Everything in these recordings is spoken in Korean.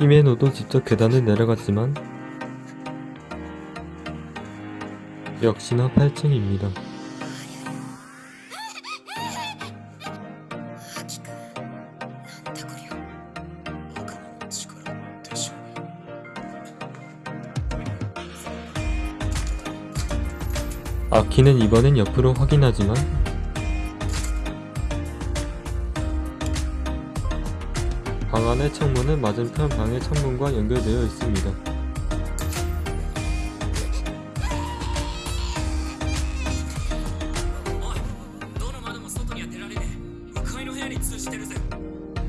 히메노도 직접 계단을 내려갔지만 역시나 8층입니다. 아키는 이번엔 옆으로 확인하지만 방안의 창문은 맞은편 방의 창문과 연결되어 있습니다.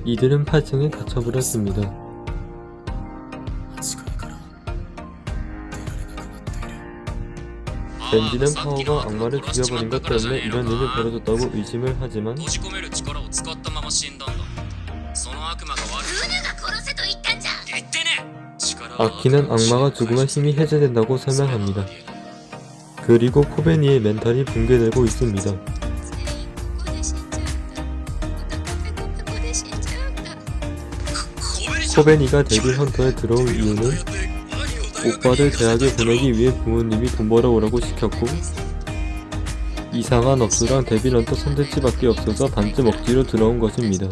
이들은 8층에 갇혀버렸습니다. 벤지는 파워가 악마를 죽여버린 것 때문에 이런 일이 벌어졌다고 의심을 하지만 아키는 아, 악마가 죽으면 힘이 해제된다고 설명합니다. 그리고 코베니의 멘탈이 붕괴되고 있습니다. 코베니가 Devil Hunter에 들어온 이유는 오빠를 대학에 보내기 위해 부모님이 돈 벌어오라고 시켰고 이상한 업소랑 Devil Hunter 선택지밖에 없어서 반쯤 억지로 들어온 것입니다.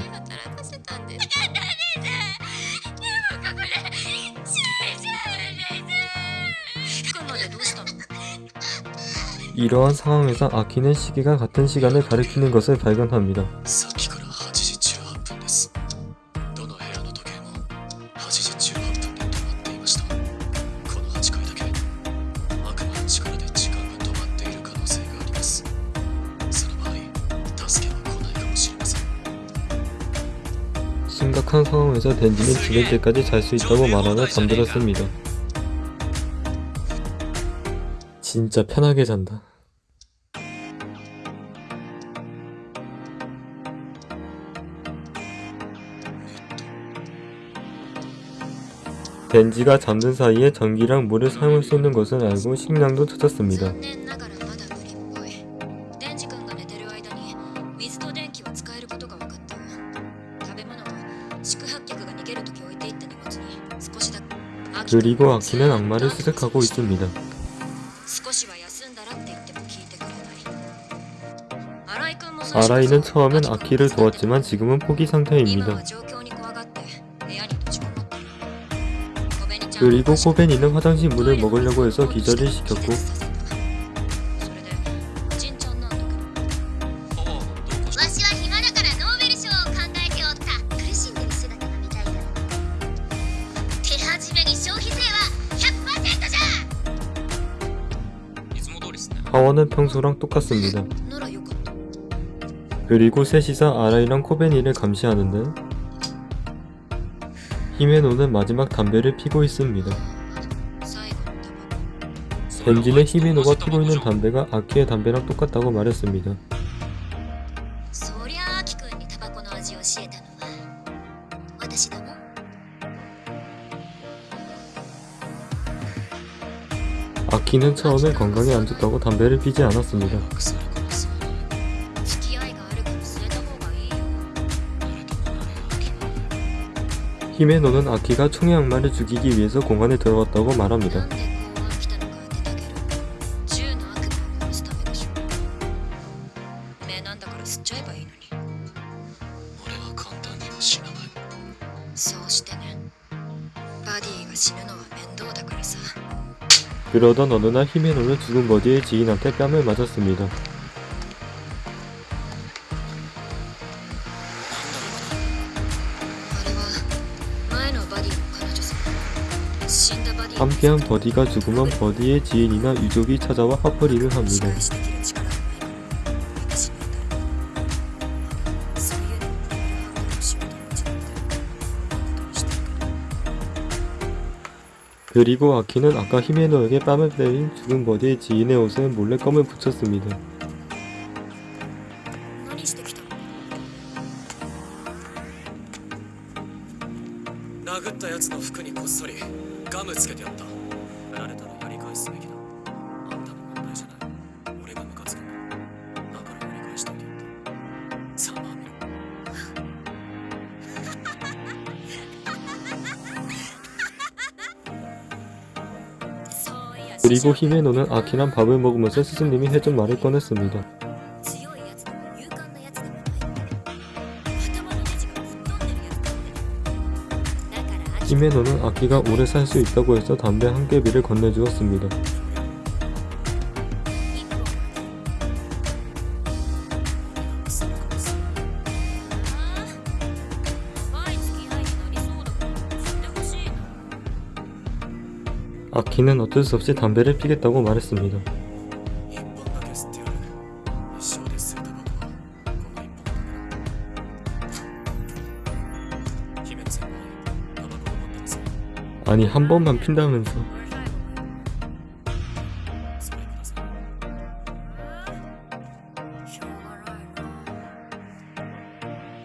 이러한 상황에서 아키는 시기가 같은 시간을 가리키는 것을 발견합니다. 심각한 상황에서 댄지는 죽을 때까지 잘 수 있다고 말하며 잠들었습니다. 진짜 편하게 잔다. 벤지가 잠든 사이에 전기랑 물을 사용할 수 있는 것을 알고 식량도 찾았습니다. 그리고 아키는 악마를 수색하고 있습니다. 아라이는 처음엔 아키를 도왔지만 지금은 포기 상태입니다. 그리고 코벤 이는 화장실 문을 먹으려고 해서 기절을 시켰고. 하원은 평소랑 똑같습니다. 그리고 셋이서 아라이랑 코벤이를 감시하는데 히메노는 마지막 담배를 피고 있습니다. 벤진의 히메노가 피고 있는 담배가 아키의 담배랑 똑같다고 말했습니다. 아키는 처음에 건강에 안 좋다고 담배를 피지 않았습니다. 히메노는 아키가 총의 악마를 죽이기 위해서 공간에 들어갔다고 말합니다. 그러던 어느 날 히메노는 죽은 버디의 지인한테 뺨을 맞았습니다. 그냥 버디가 죽으면 버디의 지인이나 유족이 찾아와 화풀이를 합니다. 그리고 아키는 아까 히메노에게 뺨을 때린 죽은 버디의 지인의 옷에 몰래 껌을 붙였습니다. 返すべきだあんたの問題じゃない俺がムカつくんだだからやり返しといてやったざまあみろ そういや 그리고 히메노는 아키랑 밥을 먹으면서 스승님이 해준 말을 꺼냈습니다. 히메노는 악기가 오래 살 수 있다고 해서 담배 한 개비를 건네주었습니다. 아키는 어쩔 수 없이 담배를 피겠다고 말했습니다. 아니 한 번만 핀다면서.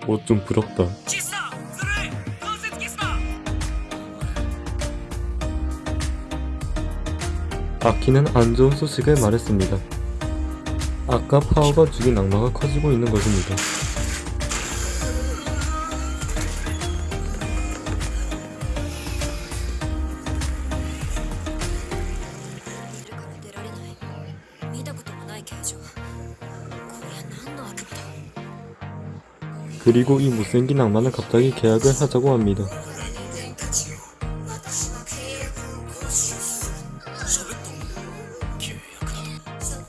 뭐좀 부럽다. 아키는 안 좋은 소식을 말했습니다. 아까 파워가 죽인 악마가 커지고 있는 것입니다. 그리고 이 못생긴 악마는 갑자기 계약을 하자고 합니다.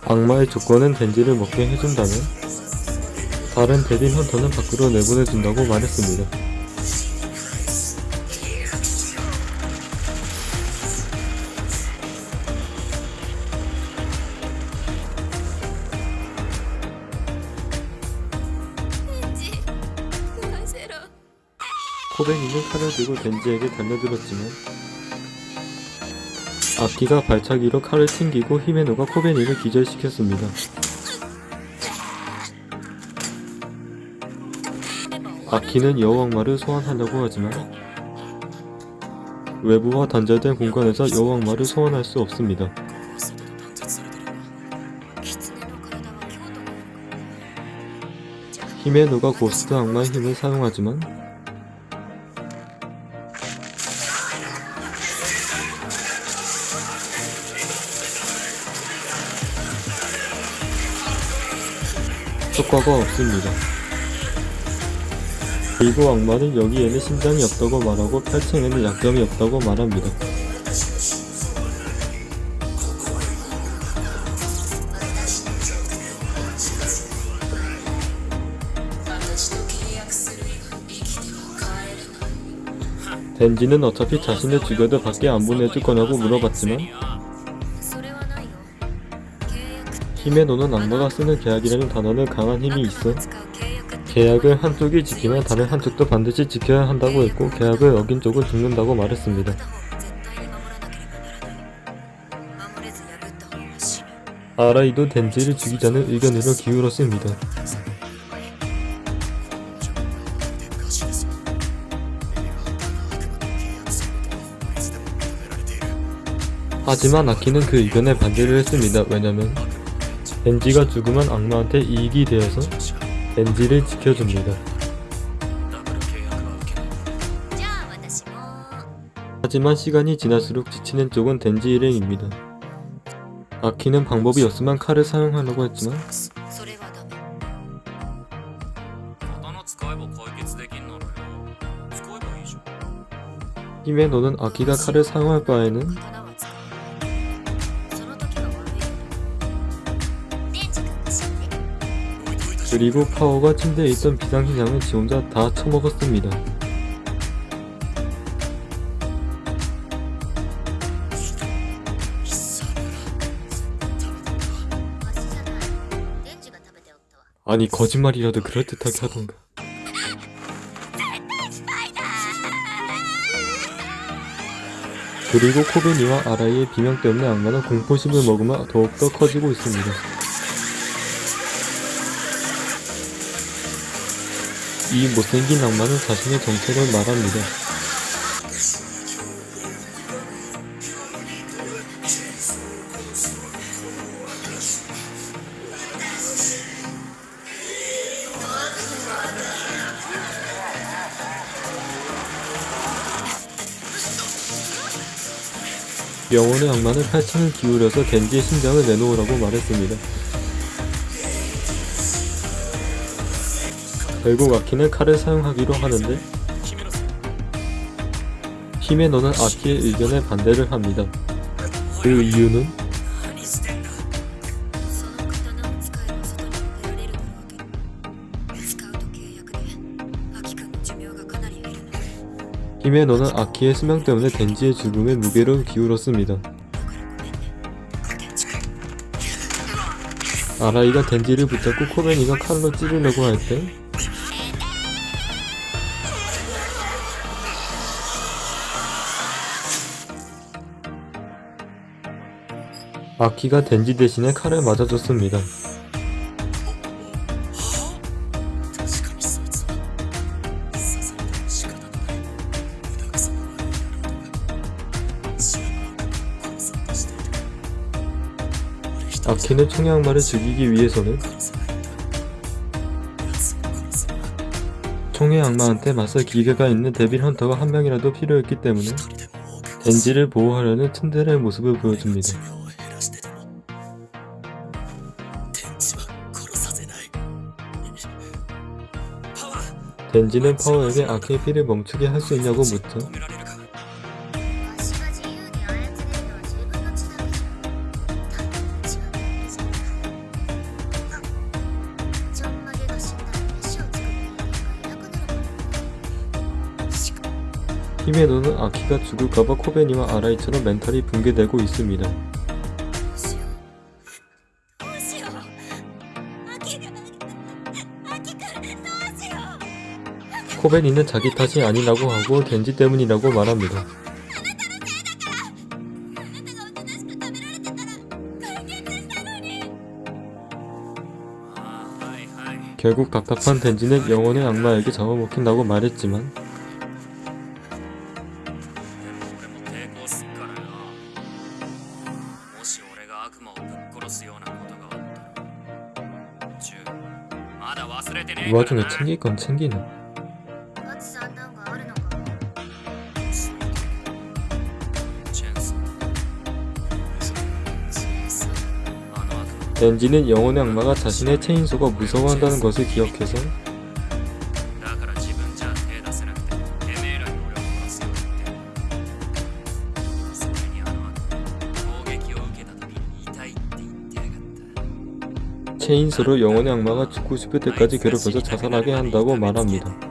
악마의 조건은 덴지를 먹게 해준다면 다른 데빌 헌터는 밖으로 내보내준다고 말했습니다. 손에 있는 칼을 들고 벤지에게 달려들었지만 악기가 발차기로 칼을 튕기고 히메노가 코베니를 기절시켰습니다. 악기는 여왕마를 소환하려고 하지만 외부와 단절된 공간에서 여왕마를 소환할 수 없습니다. 히메노가 고스트 악마의 힘을 사용하지만 효과가 없습니다. 그리고 악마는 여기에는 심장이 없다고 말하고 8층에는 약점이 없다고 말합니다. 덴지는 어차피 자신을 죽여도 밖에 안 보내줄 거냐고 물어봤지만 힘에 노는 악마가 쓰는 계약이라는 단어는 강한 힘이 있어 계약을 한쪽이 지키면 다른 한쪽도 반드시 지켜야 한다고 했고 계약을 어긴 쪽은 죽는다고 말했습니다. 아라이도 덴지를 죽이자는 의견으로 기울었습니다. 하지만 아키는 그 의견에 반대를 했습니다. 왜냐면 덴지가 죽으면 악마한테 이익이 되어서 덴지를 지켜줍니다. 하지만 시간이 지날수록 지치는 쪽은 덴지 일행입니다. 아키는 방법이 없으면 칼을 사용하려고 했지만 힘에 노는 아키가 칼을 사용할 바에는 그리고 파워가 침대에 있던 비상식 양을 지 혼자 다 처먹었습니다. 아니 거짓말이라도 그럴듯하게 하던가 그리고 코베니와 아라이의 비명 때문에 악마는 공포심을 먹으며 더욱더 커지고 있습니다. 이 못생긴 악마는 자신의 정체를 말합니다. 영혼의 악마는 팔짱을 기울여서 겐지의 심장을 내놓으라고 말했습니다. 결국 아키는 칼을 사용하기로 하는데 히메노는 아키의 의견에 반대를 합니다. 그 이유는 히메노는 아키의 수명 때문에 덴지의 죽음에 무게를 기울었습니다. 아라이가 덴지를 붙잡고 코베니가 칼로 찌르려고 할 때 아키가 덴지 대신에 칼을 맞아줬습니다. 아키는 청양마를 죽이기 위해서는 총의 악마한테 맞설 기계가 있는 데빌 헌터가 한 명이라도 필요했기 때문에 덴지를 보호하려는 츤데레의 모습을 보여줍니다. 벤지는 파워에게 아케이피를 멈추게 할 수 있냐고 묻자 히메노는 아키가 죽을까봐 코베니와 아라이처럼 멘탈이 붕괴되고 있습니다. 코벤이는 자기 탓이 아니라고 하고 덴지 때문이라고 말합니다. 결국 답답한 덴지는 영혼의 악마에게 잡아먹힌다고 말했지만 이 와중에 챙길 건 챙기는 렌지는 영혼의 악마가 자신의 체인소가 무서워한다는 것을 기억해서 체인소를 영혼의 악마가 죽고 싶을 때까지 괴롭혀서 자살하게 한다고 말합니다.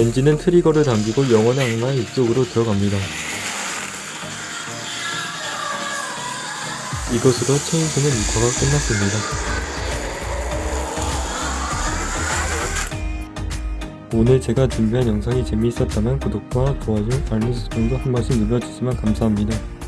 덴지는 트리거를 당기고 영혼의 악마의 입속으로 들어갑니다. 이것으로 체인소는 6화가 끝났습니다. 오늘 제가 준비한 영상이 재미있었다면 구독과 좋아요, 알림 설정도 한 번씩 눌러주시면 감사합니다.